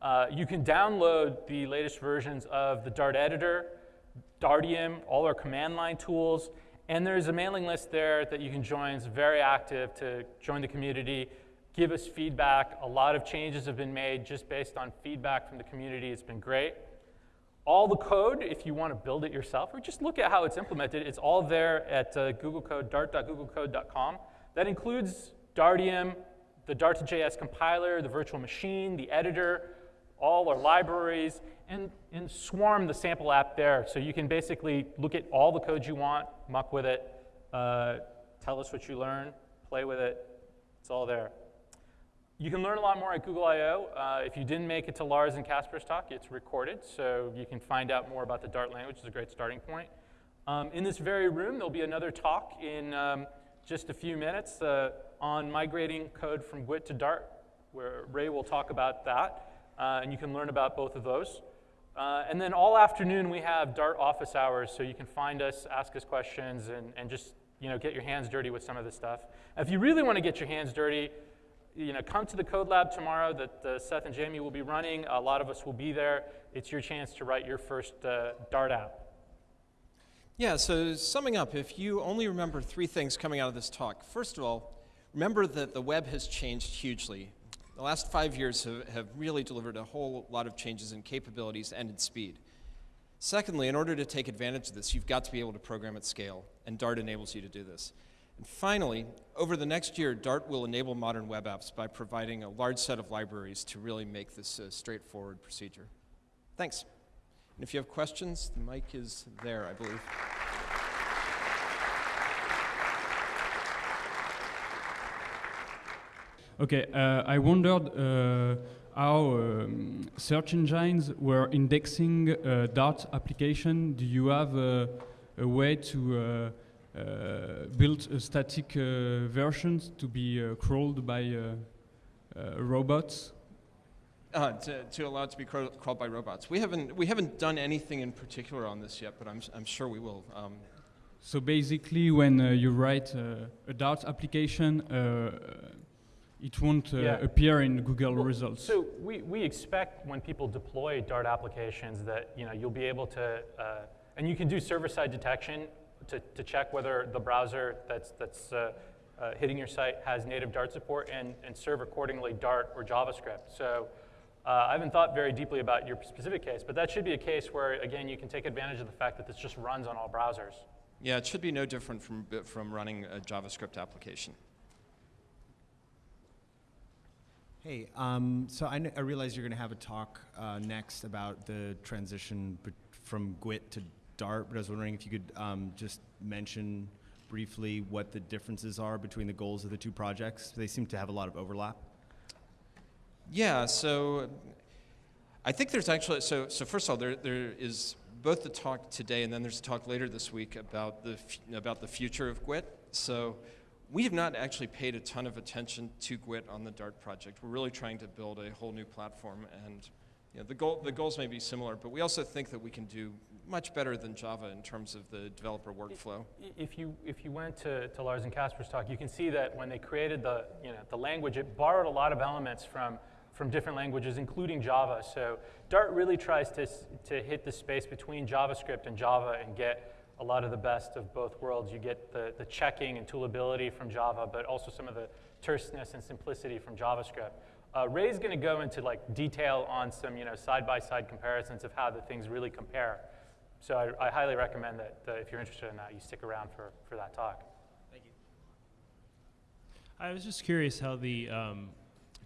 Uh, you can download the latest versions of the Dart editor, Dartium, all our command line tools, and there's a mailing list there that you can join. It's very active to join the community, give us feedback. A lot of changes have been made just based on feedback from the community. It's been great. All the code, if you want to build it yourself, or just look at how it's implemented, it's all there at uh, Google Code, dart.googlecode.com. That includes Dartium, the Dart2JS compiler, the virtual machine, the editor, all our libraries, and, and Swarm, the sample app there. So you can basically look at all the code you want, muck with it, uh, tell us what you learn, play with it. It's all there. You can learn a lot more at Google I/O Uh, if you didn't make it to Lars and Kasper's talk, it's recorded, so you can find out more about the Dart language. It's a great starting point. Um, in this very room, there'll be another talk in um, just a few minutes uh, on migrating code from GWT to Dart, where Ray will talk about that, uh, and you can learn about both of those. Uh, and then all afternoon, we have Dart office hours, so you can find us, ask us questions, and, and just you know, get your hands dirty with some of this stuff. If you really want to get your hands dirty, you know, come to the code lab tomorrow that uh, Seth and Jamie will be running. A lot of us will be there. It's your chance to write your first uh, Dart app. Yeah, so summing up, if you only remember three things coming out of this talk, first of all, remember that the web has changed hugely. The last five years have, have really delivered a whole lot of changes in capabilities and in speed. Secondly, in order to take advantage of this, you've got to be able to program at scale, and Dart enables you to do this. And finally, over the next year, Dart will enable modern web apps by providing a large set of libraries to really make this a straightforward procedure. Thanks. And if you have questions, the mic is there, I believe. Okay, uh, I wondered uh, how um, search engines were indexing uh, Dart application. Do you have a way to uh, built a static uh, versions to be uh, crawled by robots? Uh, to, to, allow it to be crawled by robots. We haven't, we haven't done anything in particular on this yet, but I'm, I'm sure we will. Um, so basically, when uh, you write uh, a Dart application, it won't yeah. appear in Google well, results. So we, we expect when people deploy Dart applications that you know, you'll be able to, and you can do server-side detection to, to check whether the browser that's, that's uh, uh, hitting your site has native Dart support and, and serve accordingly Dart or JavaScript. So uh, I haven't thought very deeply about your specific case, but that should be a case where, again, you can take advantage of the fact that this just runs on all browsers. Yeah, it should be no different from, from running a JavaScript application. Hey, um, so I, I realize you're going to have a talk uh, next about the transition from GWT to Dart, but I was wondering if you could um, just mention briefly what the differences are between the goals of the two projects. They seem to have a lot of overlap. Yeah, so I think there's actually, so, so first of all, there, there is both the talk today and then there's a talk later this week about the, about the future of GWT. So we have not actually paid a ton of attention to GWT on the Dart project. We're really trying to build a whole new platform and you know, the, goal, the goals may be similar, but we also think that we can do much better than Java in terms of the developer workflow. If you, if you went to, to Lars and Kasper's talk, you can see that when they created the, you know, the language, it borrowed a lot of elements from, from different languages, including Java. So Dart really tries to, to hit the space between JavaScript and Java and get a lot of the best of both worlds. You get the, the checking and toolability from Java, but also some of the terseness and simplicity from JavaScript. Uh, Ray's going to go into like detail on some you know side-by-side comparisons of how the things really compare. So I, I highly recommend that uh, if you're interested in that, you stick around for, for that talk. Thank you. I was just curious how the um,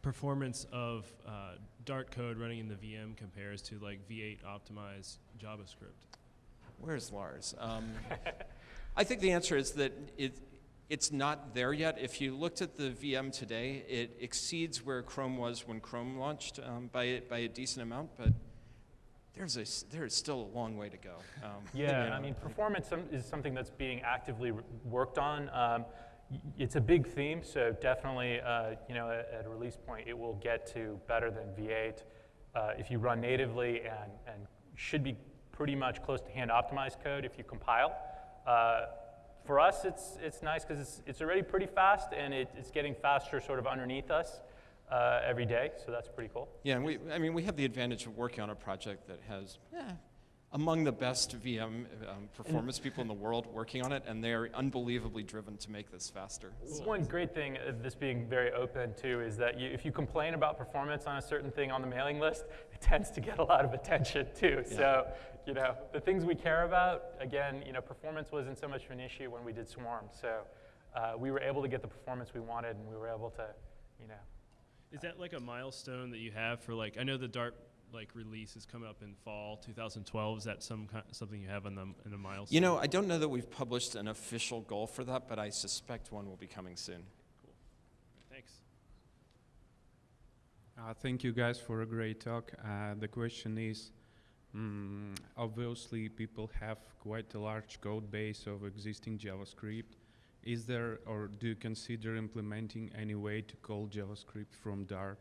performance of uh, Dart code running in the VM compares to like V8 optimized JavaScript. Where's Lars? Um, I think the answer is that it, it's not there yet. If you looked at the VM today, it exceeds where Chrome was when Chrome launched um, by, a- by a decent amount, but there's a, s- there is still a long way to go. Um, you Yeah, know. I mean, performance is something that's being actively worked on. Um, it's a big theme, so definitely, uh, you know, at, at a release point, it will get to better than V8 uh, if you run natively, and, and should be pretty much close to hand optimized code if you compile. Uh, for us, it's, it's nice because it's, it's already pretty fast, and it, it's getting faster sort of underneath us uh, every day, so that's pretty cool. Yeah, and we, I mean, we have the advantage of working on a project that has eh, among the best VM um, performance people in the world working on it, and they're unbelievably driven to make this faster. So- One great thing of this being very open too is that you, if you complain about performance on a certain thing on the mailing list, it tends to get a lot of attention too. So, you know, the things we care about, again, you know, performance wasn't so much of an issue when we did Swarm. So uh, we were able to get the performance we wanted, and we were able to, you know, Is that like a milestone that you have for like? I know the Dart like release is coming up in fall 2012. Is that some kind, something you have on the in a milestone? You know, I don't know that we've published an official goal for that, but I suspect one will be coming soon. Cool. Thanks. Uh, thank you guys for a great talk. Uh, the question is, mm, obviously people have quite a large code base of existing JavaScript. Is there, or do you consider implementing any way to call JavaScript from Dart?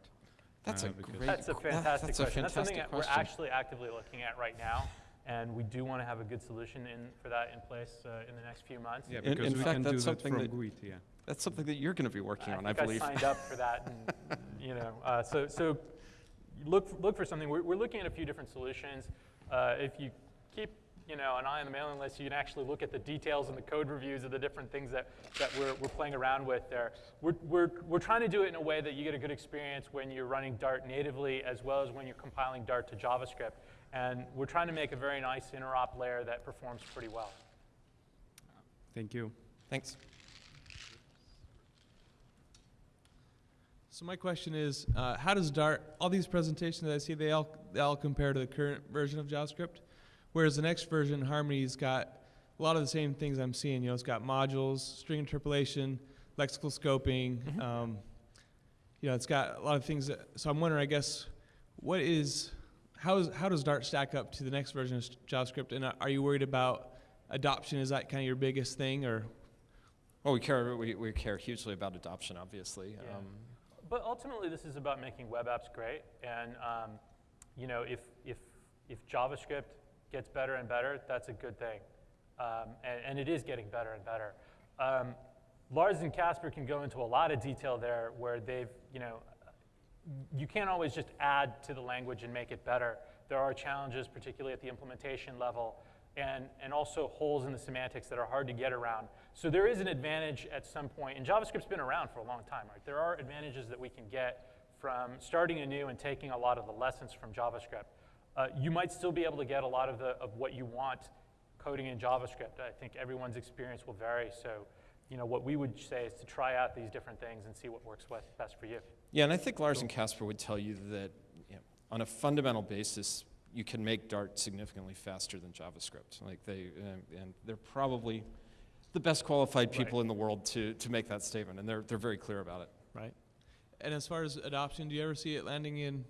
That's a Uh, because- great that's a fantastic that's a question. that's something fantastic that we're actually actively looking at right now. And we do want to have a good solution in, for that in place uh, in the next few months. Yeah, because in we fact, can do that's that something from that- GUID, yeah. That's something that you're going to be working on, I think believe. signed up for that, and, you know, uh, so, so look, look for something. We're, we're looking at a few different solutions. Uh, if you keep, you know, an eye on the mailing list, you can actually look at the details and the code reviews of the different things that, that we're, we're playing around with there. We're, we're, we're trying to do it in a way that you get a good experience when you're running Dart natively as well as when you're compiling Dart to JavaScript. And we're trying to make a very nice interop layer that performs pretty well. Thank you. Thanks. So my question is, uh, how does Dart, all these presentations that I see, they all, they all compare to the current version of JavaScript? Whereas the next version, Harmony's got a lot of the same things I'm seeing. You know, it's got modules, string interpolation, lexical scoping. Mhm. Um, you know, it's got a lot of things. That, so I'm wondering, I guess, what is, how, is, how does Dart stack up to the next version of JavaScript? And are you worried about adoption? Is that kind of your biggest thing, or Well, we care, we, we care hugely about adoption, obviously. Yeah. Um, But ultimately, this is about making web apps great. And um, you know, if, if, if JavaScript gets better and better, that's a good thing. Um, and, and it is getting better and better. Um, Lars and Kasper can go into a lot of detail there where they've, you know, you can't always just add to the language and make it better. There are challenges, particularly at the implementation level, and, and also holes in the semantics that are hard to get around. So there is an advantage at some point, and JavaScript's been around for a long time, right? There are advantages that we can get from starting anew and taking a lot of the lessons from JavaScript. Uh, you might still be able to get a lot of, the, of what you want coding in JavaScript. I think everyone's experience will vary, so you know, what we would say is to try out these different things and see what works best for you. Yeah, and I think Lars and Kasper would tell you that you know, on a fundamental basis, you can make Dart significantly faster than JavaScript. Like they, um, and they're probably the best qualified people Right. in the world to, to make that statement, and they're, they're very clear about it. Right. And as far as adoption, do you ever see it landing in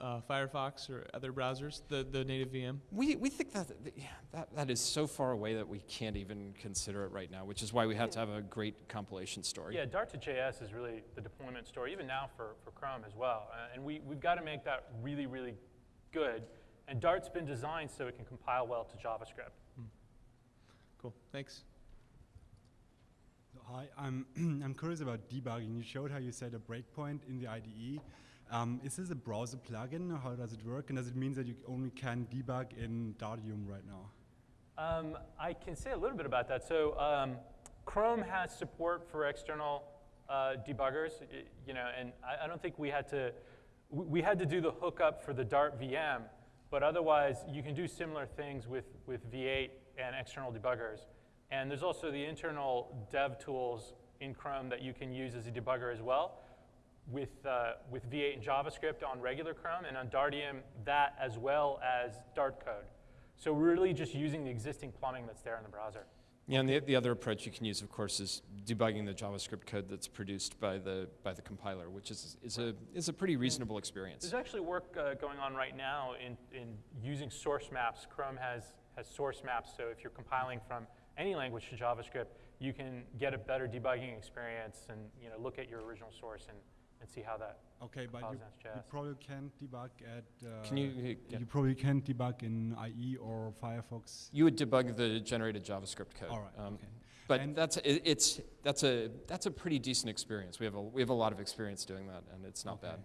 uh, Firefox or other browsers, the, the native VM? We, we think that, that- that that is so far away that we can't even consider it right now, which is why we have to have a great compilation story. Yeah, Dart to JS is really the deployment story, even now for, for Chrome as well. Uh, and we, we've got to make that really, really good. And Dart's been designed so it can compile well to JavaScript. Cool. Thanks. Hi, I'm, I'm curious about debugging. You showed how you set a breakpoint in the IDE. Um, is this a browser plugin, how does it work? And does it mean that you only can debug in Dartium right now? Um, I can say a little bit about that. So um, Chrome has support for external uh, debuggers, you know, and I, I don't think we had to, we, we had to do the hookup for the Dart VM, but otherwise you can do similar things with, with V8 and external debuggers. And there's also the internal dev tools in Chrome that you can use as a debugger as well with, uh, with V8 and JavaScript on regular Chrome, and on Dartium, that as well as Dart code. So we're really just using the existing plumbing that's there in the browser. Yeah, and the, the other approach you can use, of course, is debugging the JavaScript code that's produced by the, by the compiler, which is, is, a, is a pretty reasonable experience. There's actually work uh, going on right now in, in using source maps. Chrome has, has source maps, so if you're compiling from any language to JavaScript, you can get a better debugging experience and you know, look at your original source and, and see how that. Okay, but you, you probably can't debug at. Uh, Can you, uh, You probably can't debug in IE or Firefox. you would debug the generated JavaScript code. All right. Um, okay. But And- that's, it, it's, that's, a, that's a pretty decent experience. We have a, we have a lot of experience doing that, and it's not Okay. bad.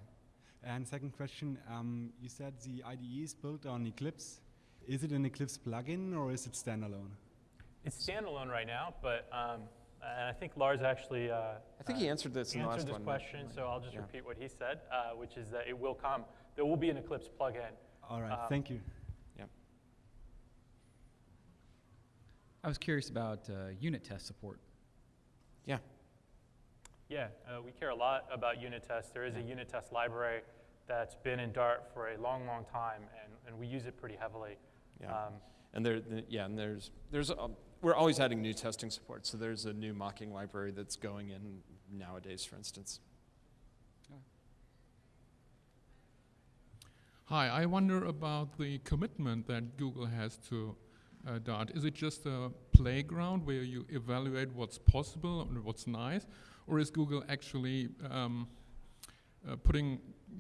And second question, um, you said the IDE is built on Eclipse. Is it an Eclipse plugin or is it standalone? It's standalone right now, but um, and I think Lars actually. Uh, I think he answered this in the last answered this one. question, so I'll just Yeah. repeat what he said, uh, which is that it will come. There will be an Eclipse plugin. All right, Um, thank you. I was curious about uh, unit test support. Yeah. Yeah, uh, we care a lot about unit tests. There is a unit test library that's been in Dart for a long, long time, and, and we use it pretty heavily. Yeah. Um, And there, the- yeah, and there's, there's, um, we're always adding new testing support. So there's a new mocking library that's going in nowadays, for instance. Hi, I wonder about the commitment that Google has to uh, Dart. Is it just a playground where you evaluate what's possible and what's nice, or is Google actually um, uh, putting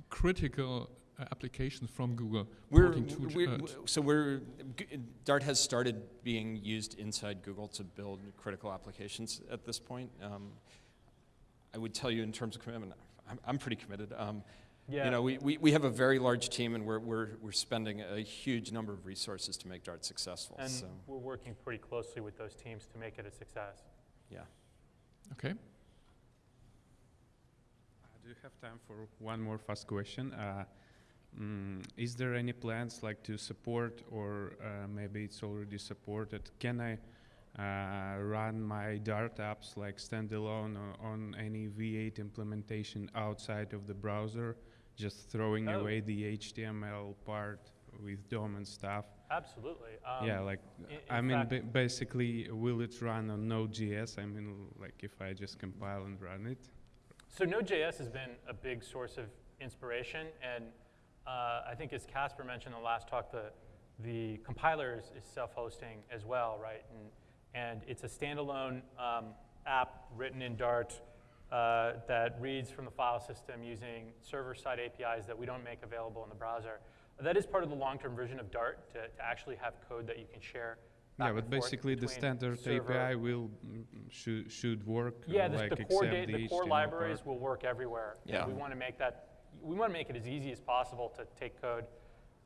critical applications from Google We're, porting to we uh, we- so we're, Dart has started being used inside Google to build critical applications at this point. Um, I would tell you in terms of commitment, I'm, I'm pretty committed. Um, yeah. You know, we, we, we have a very large team and we're, we're, we're spending a huge number of resources to make Dart successful. and so, we're working pretty closely with those teams to make it a success. yeah. okay. I do you have time for one more fast question. Uh, mm, is there any plans like to support, or uh, maybe it's already supported? Can I uh, run my Dart apps like standalone o- on any V8 implementation outside of the browser, just throwing Oh. away the HTML part with DOM and stuff? Absolutely. Um, yeah, like in- I mean, ba- basically, will it run on Node.js? I mean, like if I just compile and run it. So Node.js has been a big source of inspiration, and uh, I think as Kasper mentioned in the last talk, the, the compiler is, is self-hosting as well, right? And, and it's a standalone um, app written in Dart uh, that reads from the file system using server-side APIs that we don't make available in the browser. That is part of the long-term version of Dart, to, to actually have code that you can share back Yeah, and but forth basically the standard server- API will mm, should should work. uh, Yeah, the, like the core, except the core HTML libraries part. will work everywhere. Yeah. We want to make that, we want to make it as easy as possible to take code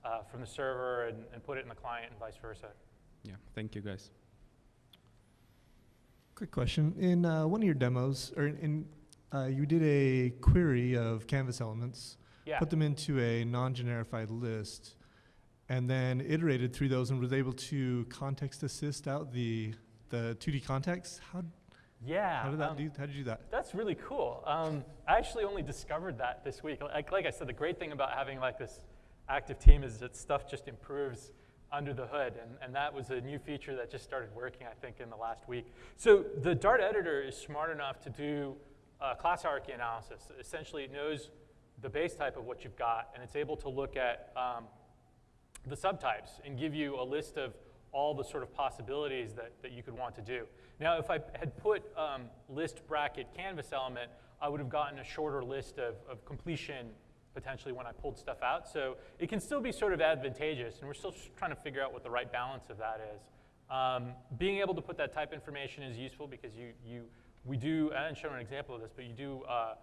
uh, from the server and, and put it in the client and vice versa. Yeah, thank you guys. Quick question. In uh, one of your demos, or in, in uh, you did a query of canvas elements, Yeah. put them into a non-generified list, and then iterated through those and was able to context assist out the the 2D context. How Yeah. How did that um, do? How did you do that? That's really cool. Um, I actually only discovered that this week. Like, like I said, the great thing about having like this active team is that stuff just improves under the hood, and, and that was a new feature that just started working, I think, in the last week. So the Dart editor is smart enough to do uh, class hierarchy analysis. Essentially, it knows the base type of what you've got, and it's able to look at um, the subtypes and give you a list of all the sort of possibilities that, that you could want to do. Now, if I had put um, list bracket canvas element, I would have gotten a shorter list of, of completion potentially when I pulled stuff out. So it can still be sort of advantageous, and we're still trying to figure out what the right balance of that is. Um, being able to put that type information is useful because you, you, we do, I didn't show an example of this, but you do uh,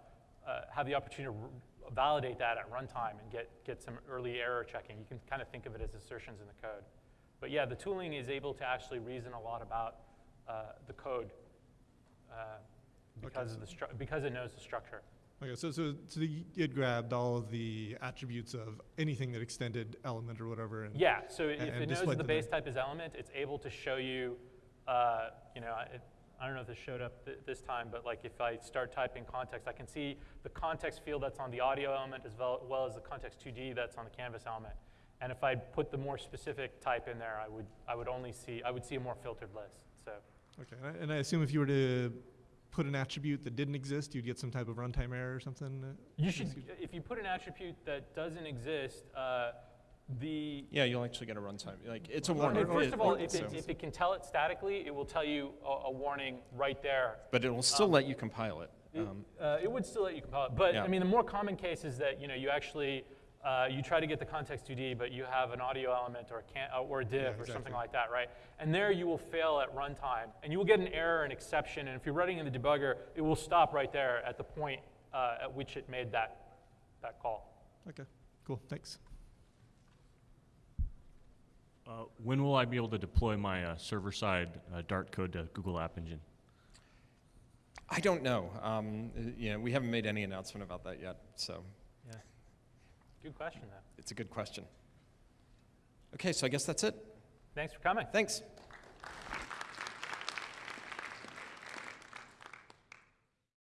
uh, have the opportunity to validate that at runtime and get, get some early error checking. You can kind of think of it as assertions in the code. But yeah, the tooling is able to actually reason a lot about uh, the code uh, because, of the stru- because it knows the structure. Okay, so so so the, it grabbed all of the attributes of anything that extended element or whatever. And Yeah, so if and it knows that the base type is element, it's able to show you, uh, you know, it, I don't know if this showed up th- this time, but like if I start typing context, I can see the context field that's on the audio element as well, well as the context 2D that's on the canvas element. And if I put the more specific type in there, I would, I would only see, I would see a more filtered list. So Okay, and I, and I assume if you were to put an attribute that didn't exist, you'd get some type of runtime error or something. uh, you should, if you put an attribute that doesn't exist, uh, the Yeah, you'll actually get a runtime. Like it's a warning. First of all, It- if so- it, if it can tell it statically, it will tell you a, a warning right there. but it will still um, let you compile it. It, Um, uh, it would still let you compile it, but Yeah. I mean, the more common case is that you know you actually uh, you try to get the context 2D, but you have an audio element or a, can, uh, or a div or exactly. something like that, right? And there you will fail at runtime, and you will get an error, an exception, and if you're running in the debugger, it will stop right there at the point uh, at which it made that that call. Okay, cool, thanks. Uh, when will I be able to deploy my uh, server-side uh, Dart code to Google App Engine? I don't know. Um, you know, we haven't made any announcement about that yet, so Yeah. Good question, though. it's a good question. Okay, so I guess that's it. Thanks for coming. Thanks.